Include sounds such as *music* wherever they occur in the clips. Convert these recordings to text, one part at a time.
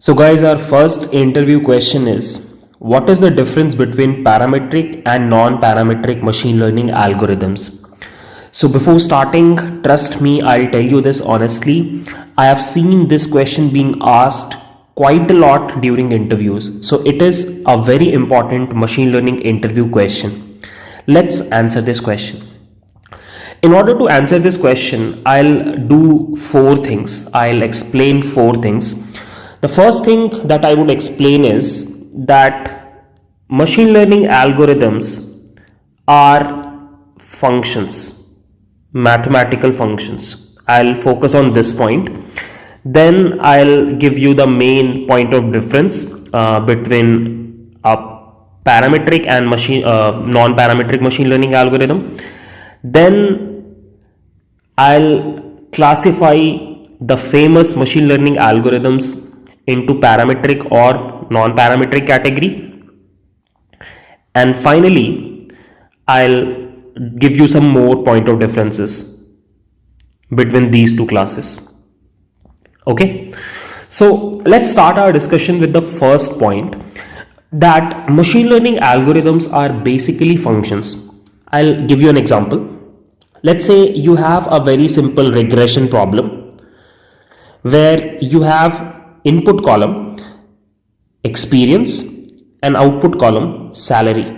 So guys, our first interview question is, what is the difference between parametric and non-parametric machine learning algorithms? So before starting, trust me, I'll tell you this honestly. I have seen this question being asked quite a lot during interviews. So it is a very important machine learning interview question. Let's answer this question. In order to answer this question, I'll do four things. I'll explain four things. The first thing that I would explain is that machine learning algorithms are functions, mathematical functions. I'll focus on this point. Then I'll give you the main point of difference uh, between a parametric and machine uh, non-parametric machine learning algorithm. Then I'll classify the famous machine learning algorithms into parametric or non-parametric category. And finally I'll give you some more point of differences between these two classes. Okay? So let's start our discussion with the first point that machine learning algorithms are basically functions. I'll give you an example. Let's say you have a very simple regression problem where you have input column experience and output column salary.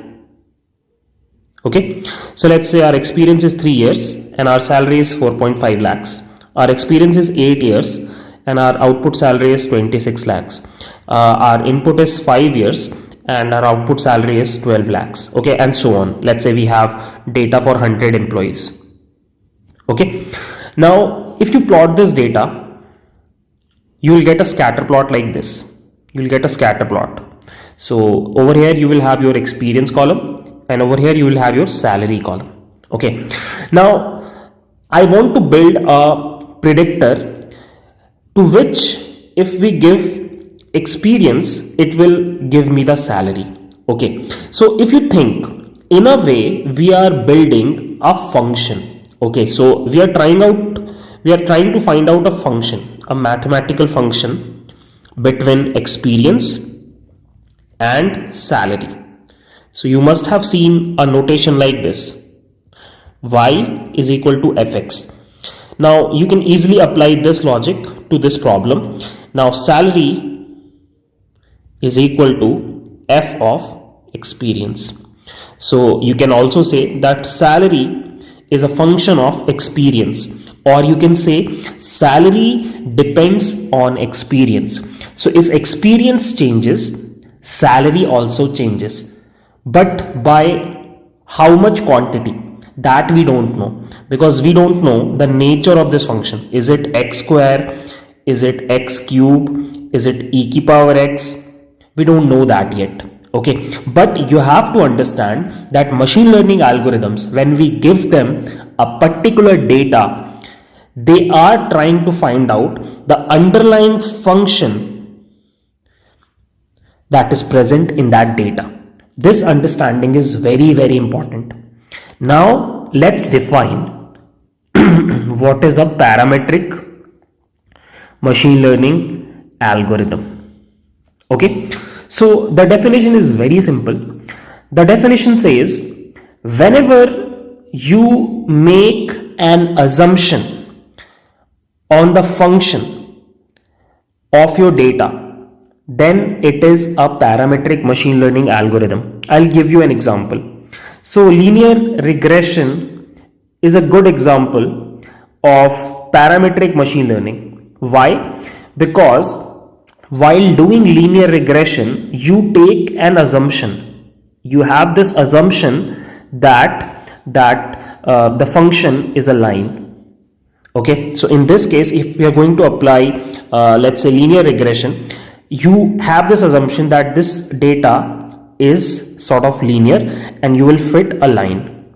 Okay? So let's say our experience is 3 years and our salary is 4.5 lakhs. Our experience is 8 years and our output salary is 26 lakhs. Uh, our input is 5 years and our output salary is 12 lakhs. Okay? And so on. Let's say we have data for 100 employees. Okay? Now if you plot this data you will get a scatter plot like this. You will get a scatter plot. So over here you will have your experience column and over here you will have your salary column. Okay. Now I want to build a predictor to which if we give experience it will give me the salary. Okay. So if you think in a way we are building a function. Okay. So we are trying out we are trying to find out a function a mathematical function between experience and salary. So you must have seen a notation like this y is equal to fx. Now you can easily apply this logic to this problem. Now salary is equal to f of experience. So you can also say that salary is a function of experience or you can say salary depends on experience. So if experience changes salary also changes. But by how much quantity that we don't know. Because we don't know the nature of this function. Is it x square? Is it x cube? Is it e to power x? We don't know that yet. Okay? But you have to understand that machine learning algorithms when we give them a particular data they are trying to find out the underlying function that is present in that data. This understanding is very, very important. Now, let's define *clears throat* what is a parametric machine learning algorithm. Okay, so the definition is very simple. The definition says whenever you make an assumption on the function of your data then it is a parametric machine learning algorithm. I'll give you an example. So linear regression is a good example of parametric machine learning. Why? Because while doing linear regression, you take an assumption. You have this assumption that that uh, the function is a line okay? So in this case if we are going to apply uh, let's say linear regression you have this assumption that this data is sort of linear and you will fit a line.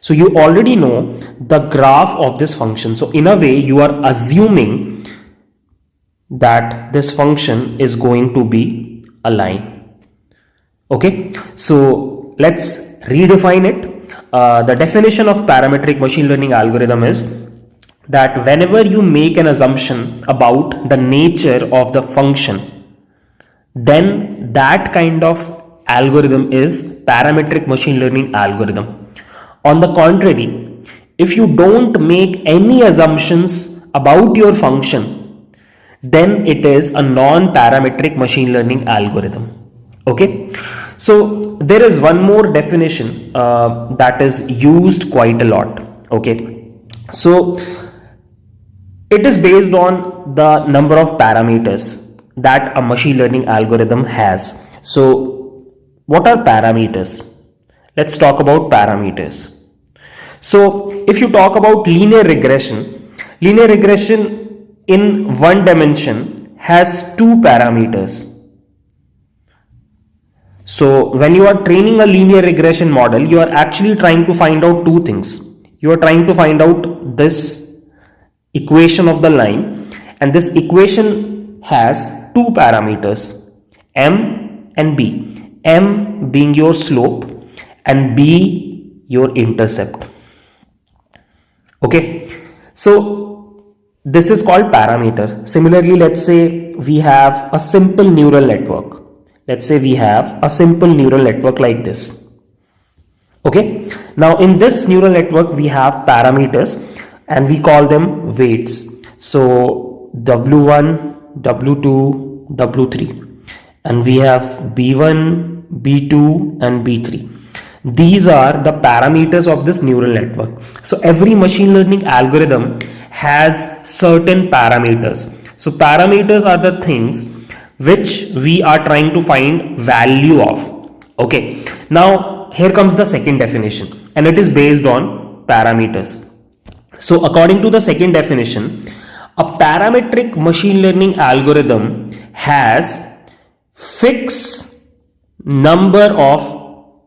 So you already know the graph of this function. So in a way you are assuming that this function is going to be a line. Okay? So let's redefine it. Uh, the definition of parametric machine learning algorithm is that whenever you make an assumption about the nature of the function then that kind of algorithm is parametric machine learning algorithm. On the contrary, if you don't make any assumptions about your function, then it is a non-parametric machine learning algorithm. Okay, so there is one more definition uh, that is used quite a lot. Okay, so it is based on the number of parameters that a machine learning algorithm has. So what are parameters? Let's talk about parameters. So if you talk about linear regression, linear regression in one dimension has two parameters. So when you are training a linear regression model, you are actually trying to find out two things. You are trying to find out this equation of the line. And this equation has two parameters m and b. M being your slope and b your intercept. Okay? So this is called parameter. Similarly let's say we have a simple neural network. Let's say we have a simple neural network like this. Okay? Now in this neural network we have parameters and we call them weights so w1 w2 W3 and we have B1, B2 and B3. These are the parameters of this neural network. So every machine learning algorithm has certain parameters. So parameters are the things which we are trying to find value of. Okay. Now here comes the second definition and it is based on parameters. So according to the second definition, a parametric machine learning algorithm has fixed number of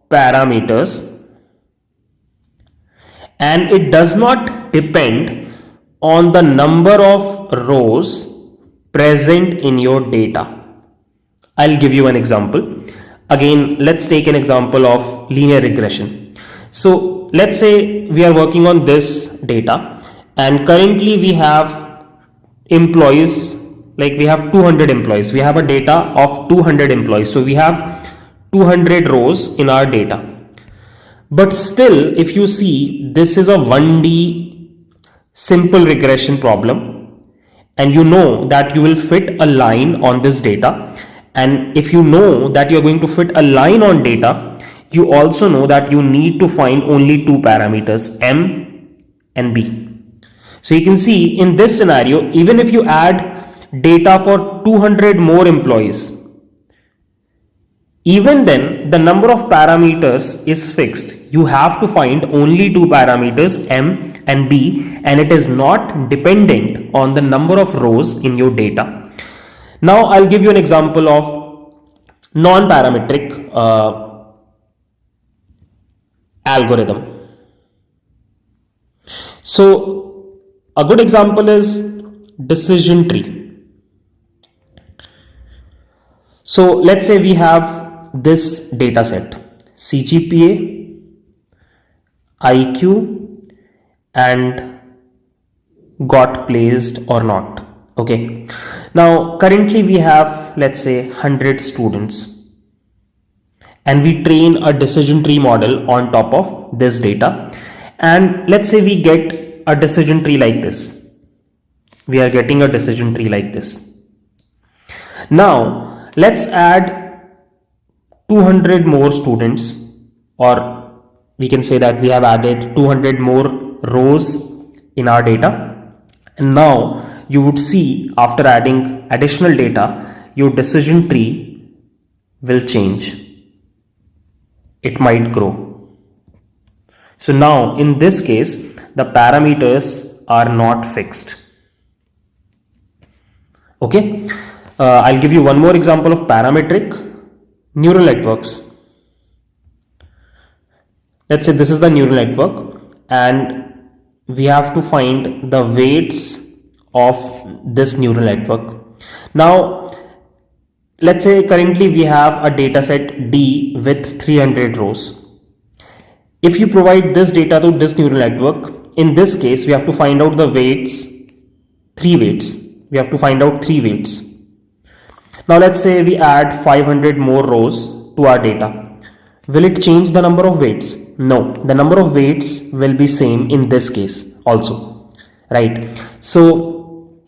parameters and it does not depend on the number of rows present in your data. I'll give you an example. Again, let's take an example of linear regression. So let's say we are working on this data and currently we have employees like we have 200 employees. We have a data of 200 employees. So we have 200 rows in our data. But still if you see this is a 1d simple regression problem. And you know that you will fit a line on this data. And if you know that you're going to fit a line on data you also know that you need to find only two parameters m and b so you can see in this scenario, even if you add data for 200 more employees, even then the number of parameters is fixed. You have to find only two parameters M and B and it is not dependent on the number of rows in your data. Now I'll give you an example of non-parametric uh, algorithm. So a good example is decision tree. So let's say we have this data set CGPA, IQ and got placed or not. Okay. Now currently we have let's say 100 students and we train a decision tree model on top of this data and let's say we get a decision tree like this. We are getting a decision tree like this. Now let's add 200 more students or we can say that we have added 200 more rows in our data and now you would see after adding additional data your decision tree will change it might grow so now in this case the parameters are not fixed. Okay, uh, I'll give you one more example of parametric neural networks. Let's say this is the neural network and we have to find the weights of this neural network. Now, let's say currently we have a data set D with 300 rows. If you provide this data to this neural network, in this case we have to find out the weights three weights we have to find out three weights Now let's say we add 500 more rows to our data. Will it change the number of weights? No, the number of weights will be same in this case also, right? So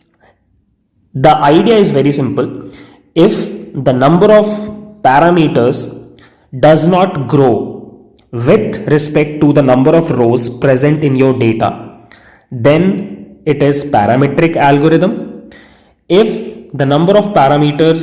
the idea is very simple. If the number of parameters does not grow with respect to the number of rows present in your data, then it is parametric algorithm. If the number of parameter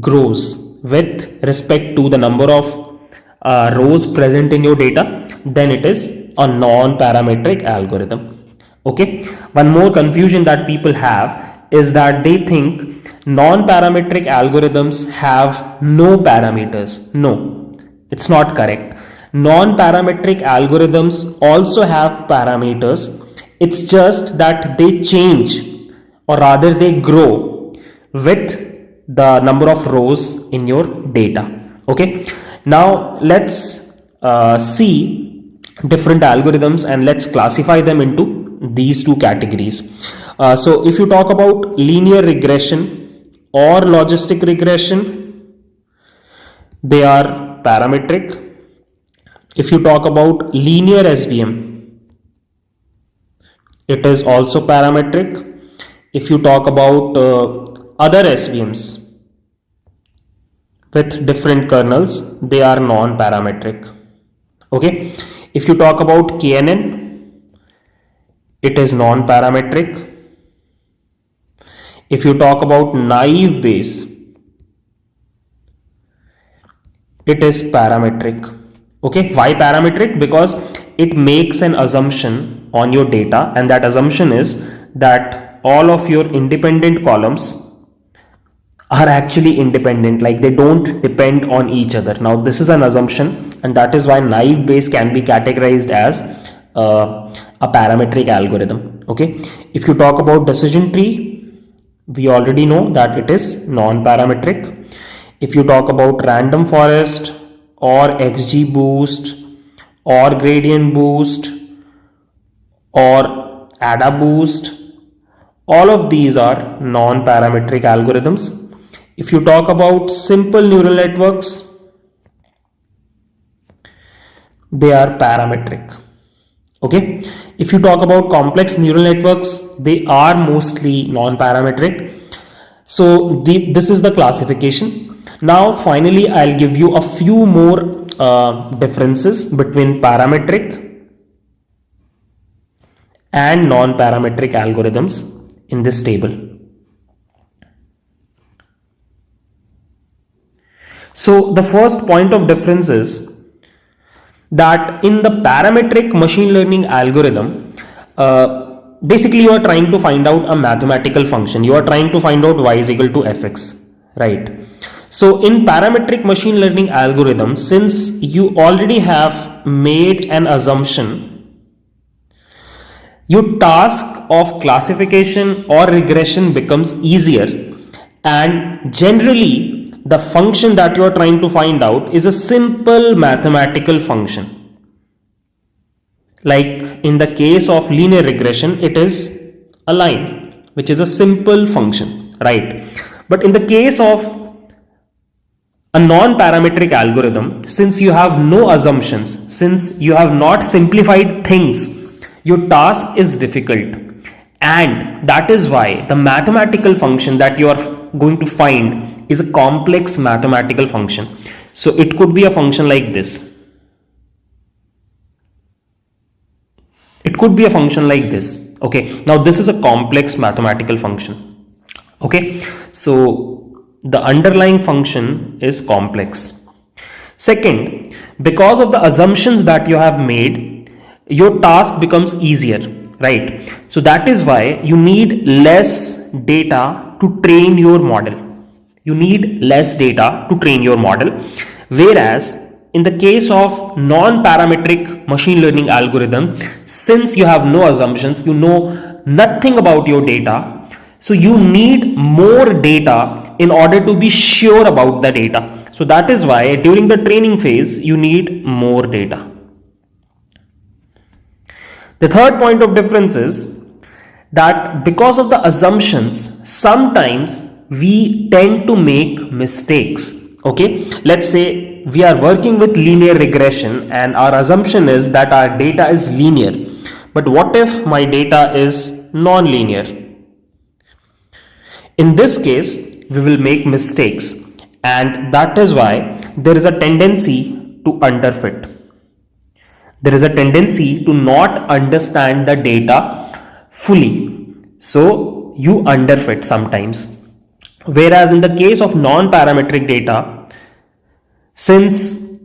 grows with respect to the number of uh, rows present in your data then it is a non-parametric algorithm. Okay? One more confusion that people have is that they think non-parametric algorithms have no parameters. No. It's not correct. Non-parametric algorithms also have parameters. It's just that they change or rather they grow with the number of rows in your data. Okay? Now let's uh, see different algorithms and let's classify them into these two categories. Uh, so if you talk about linear regression or logistic regression, they are parametric. If you talk about linear SVM, it is also parametric. If you talk about uh, other SVMs, with different kernels they are non-parametric okay if you talk about knn it is non-parametric if you talk about naive Bayes it is parametric. Okay? Why parametric? Because it makes an assumption on your data and that assumption is that all of your independent columns are actually independent like they don't depend on each other. Now this is an assumption and that is why naive Bayes can be categorized as uh, a parametric algorithm. Okay? If you talk about decision tree we already know that it is non-parametric if you talk about random forest or XGBoost or gradient boost or AdaBoost all of these are non-parametric algorithms if you talk about simple neural networks, they are parametric. Okay. If you talk about complex neural networks, they are mostly non-parametric. So the, this is the classification. Now finally, I'll give you a few more uh, differences between parametric and non-parametric algorithms in this table. So the first point of difference is that in the parametric machine learning algorithm, uh, basically you are trying to find out a mathematical function. You are trying to find out y is equal to fx, right? So in parametric machine learning algorithm, since you already have made an assumption, your task of classification or regression becomes easier and generally the function that you are trying to find out is a simple mathematical function. Like in the case of linear regression, it is a line, which is a simple function, right? But in the case of a non-parametric algorithm, since you have no assumptions, since you have not simplified things, your task is difficult. And that is why the mathematical function that you are going to find is a complex mathematical function. So it could be a function like this. It could be a function like this. Okay. Now this is a complex mathematical function. Okay. So the underlying function is complex. Second, because of the assumptions that you have made, your task becomes easier, right? So that is why you need less data to train your model you need less data to train your model. Whereas in the case of non-parametric machine learning algorithm since you have no assumptions you know nothing about your data so you need more data in order to be sure about the data. So that is why during the training phase you need more data. The third point of difference is that because of the assumptions sometimes we tend to make mistakes. Okay, let's say we are working with linear regression and our assumption is that our data is linear. But what if my data is non-linear? In this case, we will make mistakes and that is why there is a tendency to underfit. There is a tendency to not understand the data fully. So you underfit sometimes. Whereas in the case of non-parametric data, since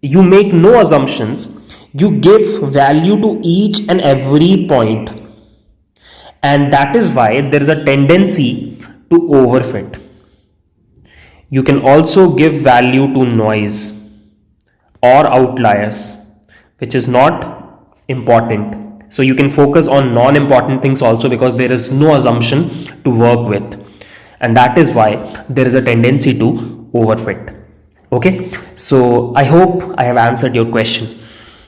you make no assumptions, you give value to each and every point and that is why there is a tendency to overfit. You can also give value to noise or outliers, which is not important. So you can focus on non-important things also because there is no assumption to work with. And that is why there is a tendency to overfit. Okay. So I hope I have answered your question.